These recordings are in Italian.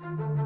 Ciao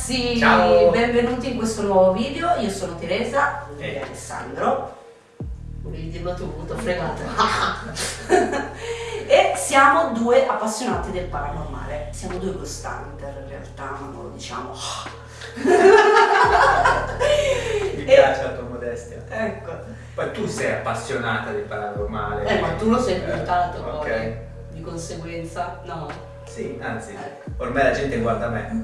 ragazzi, Ciao. benvenuti in questo nuovo video, io sono Teresa, lui è Alessandro, volevi dirlo tu, t'ho fregato, e siamo due appassionati del paranormale, siamo due ghost hunter in realtà, ma non lo diciamo. Mi E- piace la tua modestia. Ecco, Poi tu sei appassionata di paranormale. eh ma tu lo sei Eh, puntato Ok. poi, di conseguenza, no, Sì, anzi, Ecco. ormai la gente guarda me.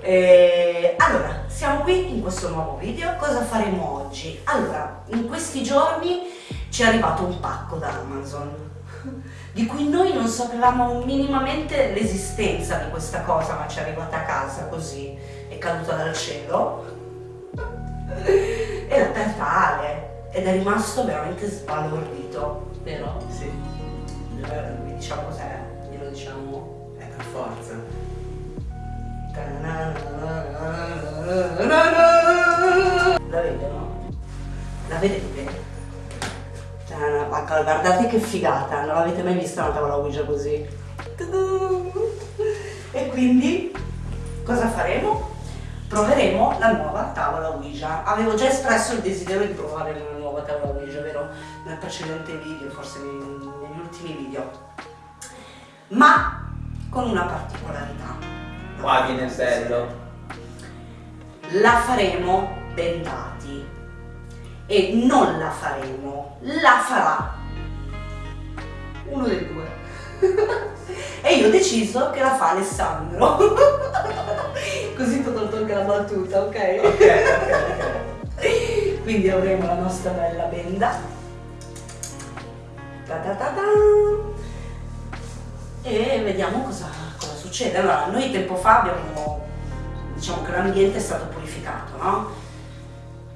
Vabbè. Eh, allora, siamo qui in questo nuovo video, cosa faremo oggi? Allora, in questi giorni ci è arrivato un pacco da Amazon di cui noi non sapevamo minimamente l'esistenza di questa cosa, ma ci è arrivata a casa così, è caduta dal cielo e l'ha aperta Ale ed è rimasto veramente sbalordito, vero? Sì, Eh, Vi diciamo cos'è? Glielo diciamo. è per forza. La vede, no? La vedete? Cioè, guardate che figata, non l'avete mai vista una tavola Ouija così? E quindi cosa faremo? Proveremo la nuova tavola Ouija. Avevo già espresso il desiderio di provare una nuova tavola Ouija, vero? Nel precedente video, forse negli ultimi video. Ma con una particolarità. Qua viene il bello. la faremo bendati e non la faremo, la farà uno dei due. e io ho deciso che la fa Alessandro. Così ti ho tolto anche la battuta, ok? Ok, ok, ok. Quindi avremo la nostra bella benda. Ta ta ta. E vediamo cosa succede. Allora, noi tempo fa abbiamo, diciamo che l'ambiente è stato purificato, no?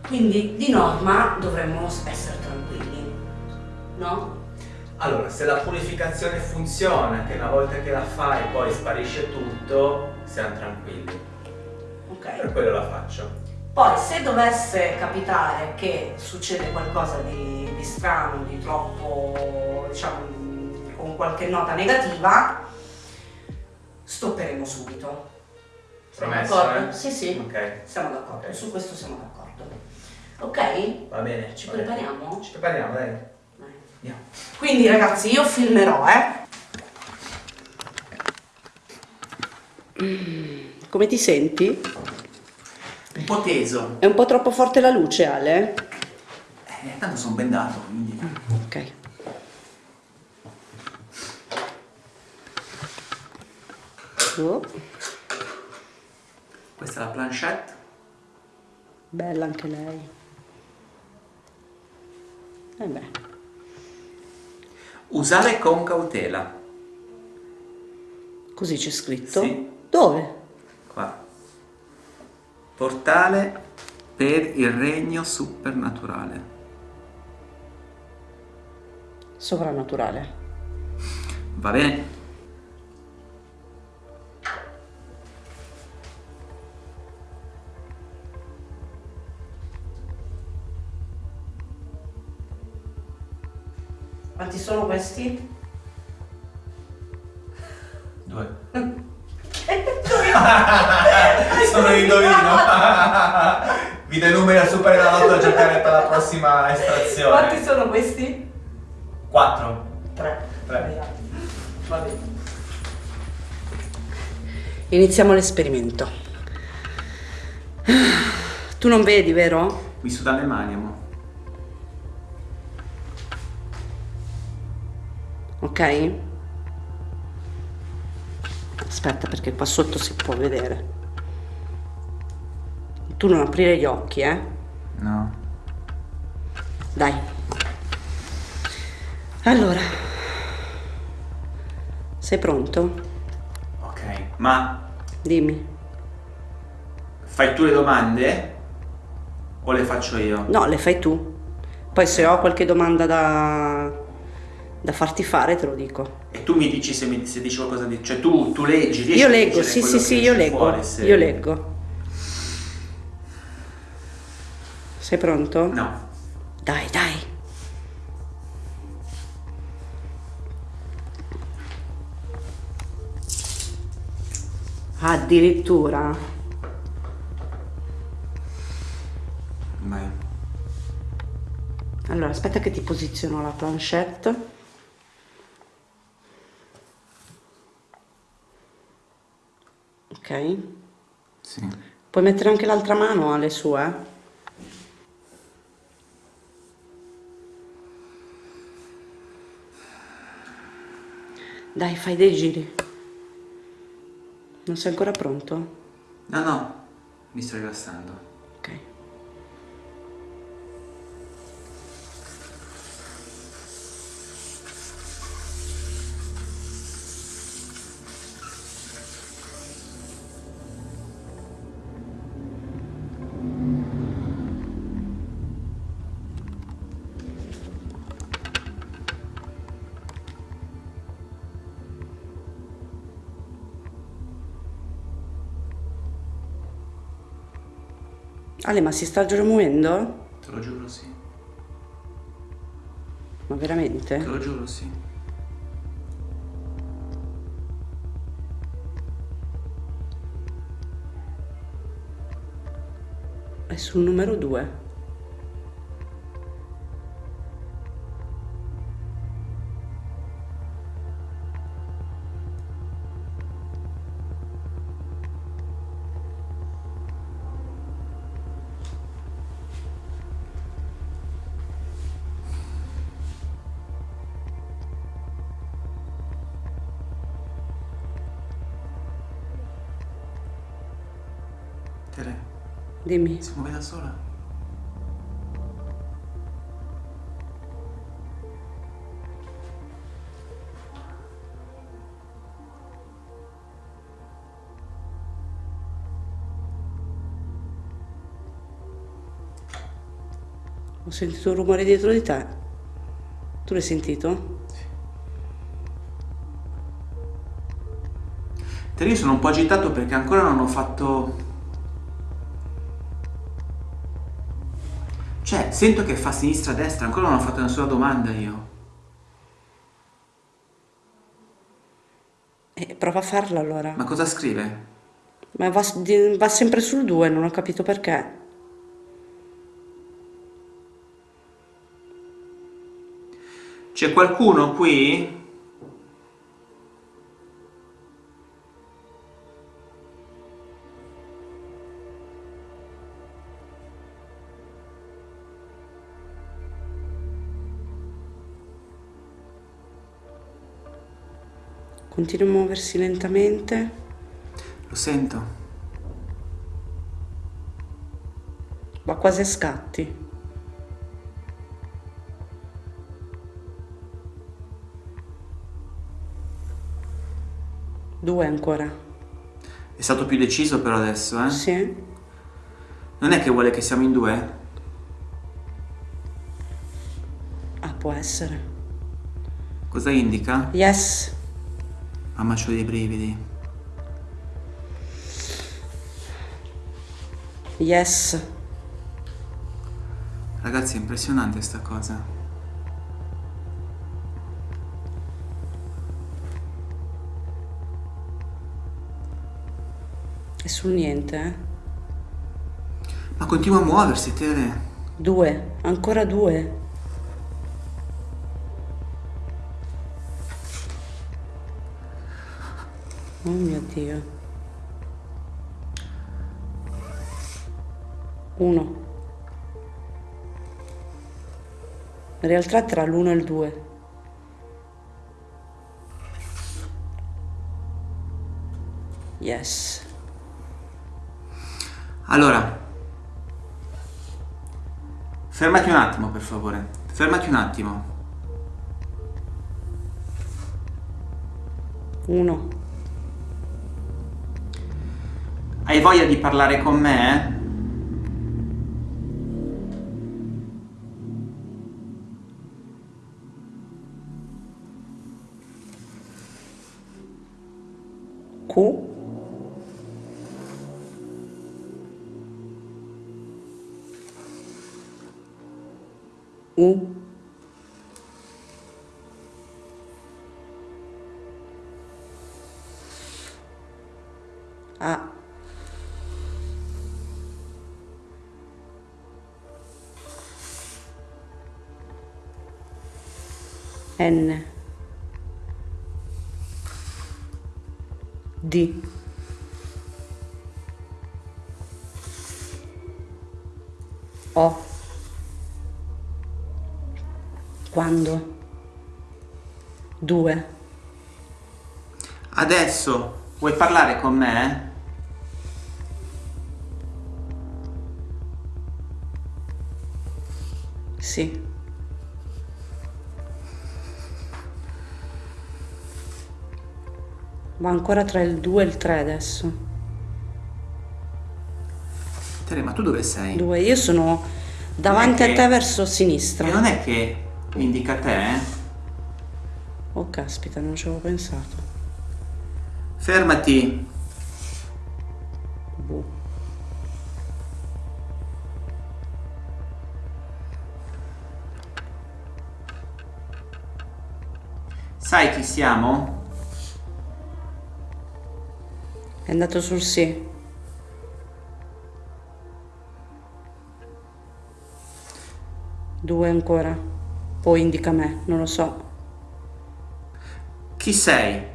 Quindi di norma dovremmo essere tranquilli, no? Allora, se la purificazione funziona, che una volta che la fai poi sparisce tutto, siamo tranquilli. Ok? Per quello la faccio. Poi se dovesse capitare che succede qualcosa di, di strano, di troppo, diciamo, con qualche nota negativa, stopperemo subito. Siamo Promesso, d'accordo? eh? Sì, sì, Ok, siamo d'accordo, Ok. su questo siamo d'accordo. Ok? va bene. Ci va bene. prepariamo? Ci prepariamo, dai. Dai. Andiamo. Quindi ragazzi io filmerò, eh. Mm, Come ti senti? Un po' teso. È un po' troppo forte la luce, Ale? Eh, tanto sono bendato, quindi. Oh, Questa è la planchette. bella anche lei. Eh beh, Usare con cautela. così c'è scritto. Sì. Dove? Qua. Portale per il regno supernaturale. sovrannaturale. Va bene. Quanti sono questi? Due. sono indovino. Vi dai numeri a Super Enalotto a giocare per la prossima estrazione. Quanti sono questi? 4. Tre. Tre. Va bene. Iniziamo l'esperimento. Tu non vedi, vero? Mi suda le mani, amore. Ok? Aspetta perché qua sotto si può vedere. Tu non aprire gli occhi, eh? No. Dai. Allora. Sei pronto? Ok. Ma Dimmi. fai tu le domande? O le faccio io? No, le fai tu. Poi se ho qualche domanda da, da farti fare te lo dico. E tu mi dici se, mi, se dici qualcosa di... Cioè tu, tu leggi, riesci Io leggo, sì, sì, sì, io leggo. fuori, se- Io leggo. Sei pronto? No. Dai, dai. Addirittura. Vai. Allora, aspetta che ti posiziono la planchette. Ok. Sì. Puoi mettere anche l'altra mano alle sue? Dai, fai dei giri. Non sei ancora pronto? No, no. Mi sto rilassando. Ale, ma si sta già muovendo? Te lo giuro sì. Ma Te veramente? lo giuro sì. È sul numero 2. Tere, Dimmi. si muove da sola? Ho sentito un rumore dietro di te. Tu l'hai sentito? Tere, io sono un po' agitato perché ancora non ho fatto... Cioè, sento che fa sinistra-destra, ancora non ho fatto nessuna domanda io. Eh, prova a farla allora. Ma cosa scrive? Ma va, va sempre sul 2, non ho capito perché. C'è qualcuno qui? Continua a muoversi lentamente. Lo sento. Va quasi a scatti. Due ancora. È stato più deciso però adesso, eh? Sì? Non è che vuole che siamo in due? Ah, può essere. Cosa indica? Yes. Mamma c'ho dei brividi. Yes. Ragazzi è impressionante sta cosa. È sul niente, eh? Ma continua a muoversi, Tere. Due. Ancora due. Dio. Uno. In realtà tra l'uno e il due. Yes. Allora, fermati un attimo per favore, fermati un attimo. Uno. Hai voglia di parlare con me? Q. U. A. N. D. O. Quando? Due. Adesso vuoi parlare con me? Sì. Ma ancora tra il 2 e il 3 adesso. Tere, ma tu dove sei? 2. Io sono davanti a che- te verso E sinistra. non è che indica te? eh? Oh caspita, non ci avevo pensato. Fermati. Boh. Sai chi siamo? È andato sul sì. Due ancora. Poi indica me, non lo so. Chi sei?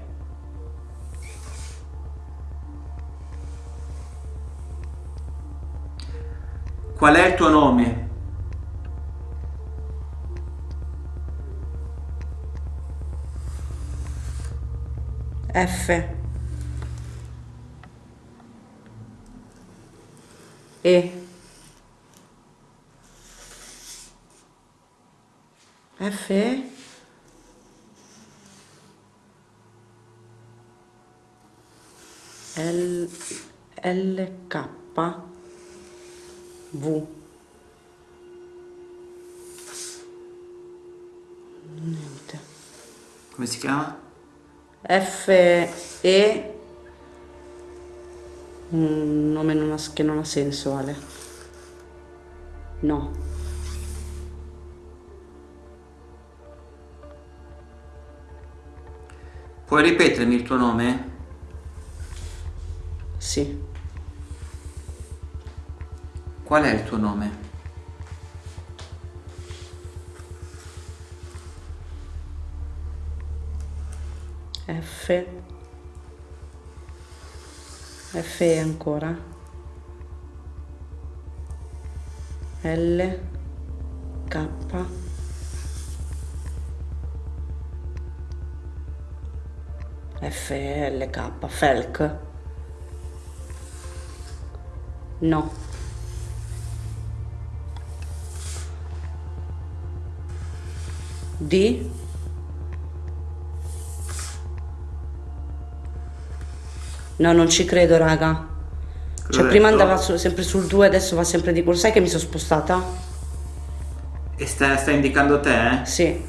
Qual è il tuo nome? F. E. F. L. L. K. V. Niente. Come si chiama? F E un nome non ha- che non ha senso Ale no Puoi ripetermi il tuo nome? sì Qual è il tuo nome? F F ancora. L K. F L K Felk. No. D No, non ci credo, raga. Cioè, prima andava su- sempre sul 2, adesso va sempre di quello. Sai che mi sono spostata? E sta, sta indicando te? eh? Sì.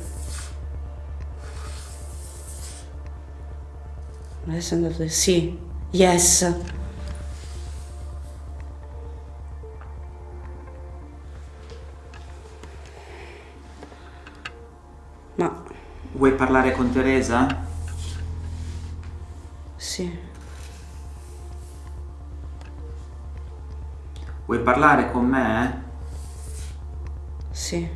Adesso è andato... Sì. Yes. Ma... Vuoi parlare con Teresa? Sì. Vuoi parlare con me? Sì.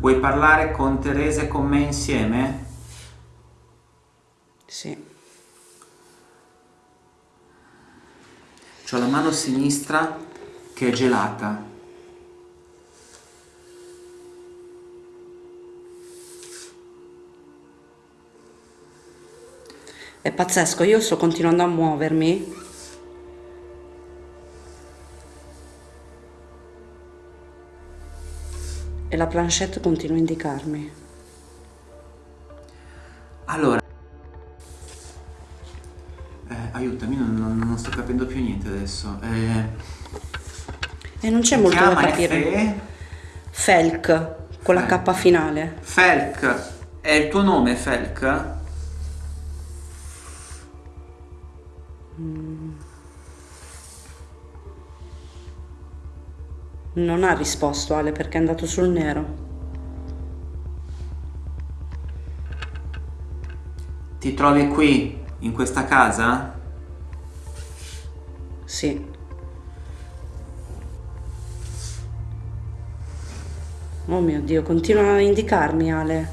Vuoi parlare con Teresa e con me insieme? Sì. Ho la mano sinistra che è gelata. È pazzesco, io sto continuando a muovermi. E la planchette continua a indicarmi. Allora, eh, aiutami, non, non- non sto capendo più niente adesso. Eh, E non c'è molto da capire. Fe- Felk, con la Felk. K finale. Felk, è il tuo nome Felk? Non ha risposto Ale perché è andato sul nero. Ti trovi qui, in questa casa? Sì. Oh mio Dio, continua a indicarmi Ale.